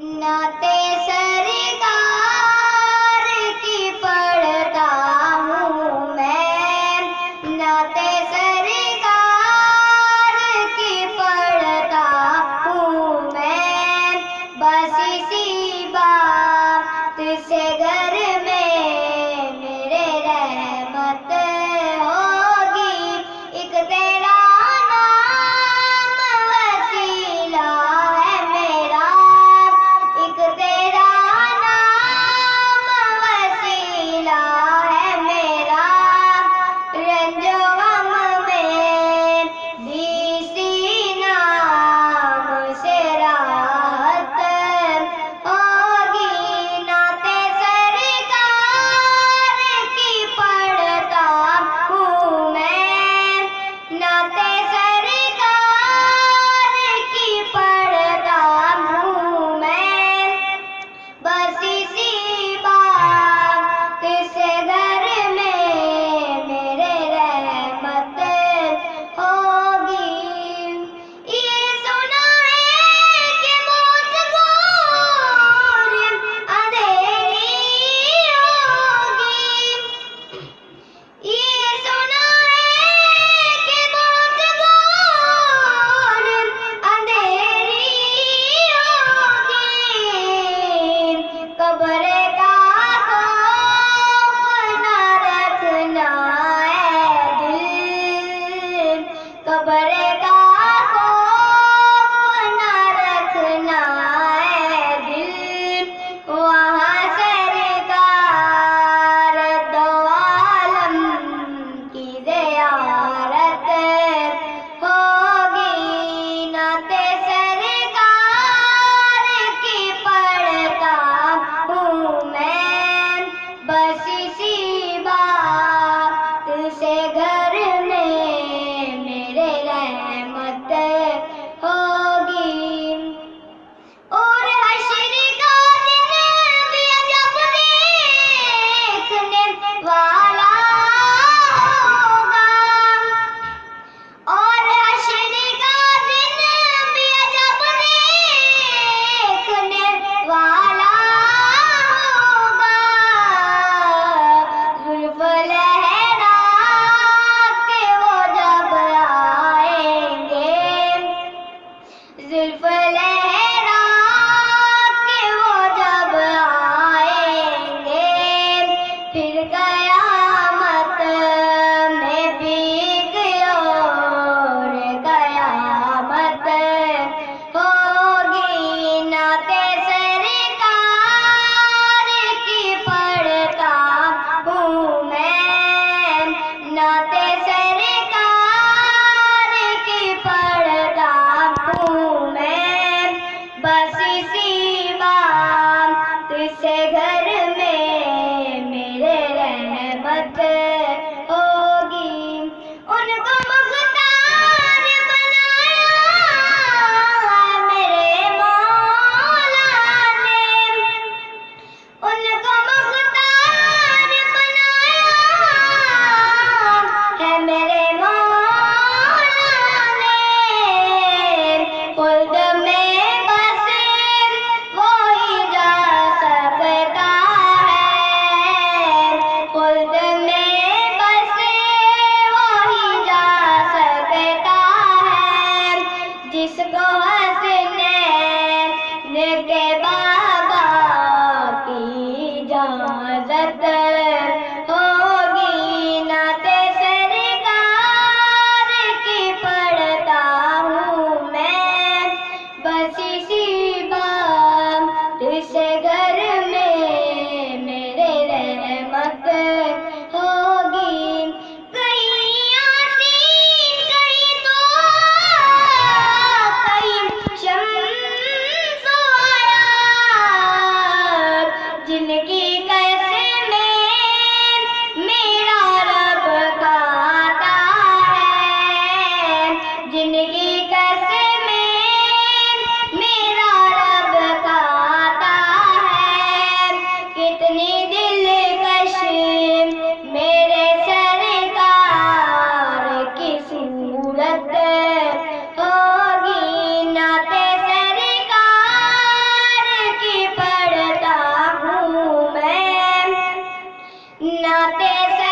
नाते सरकार की पढ़ता हूँ मैं। नाते सरकार की पढ़ता हूँ मैं। बस इसी नाते से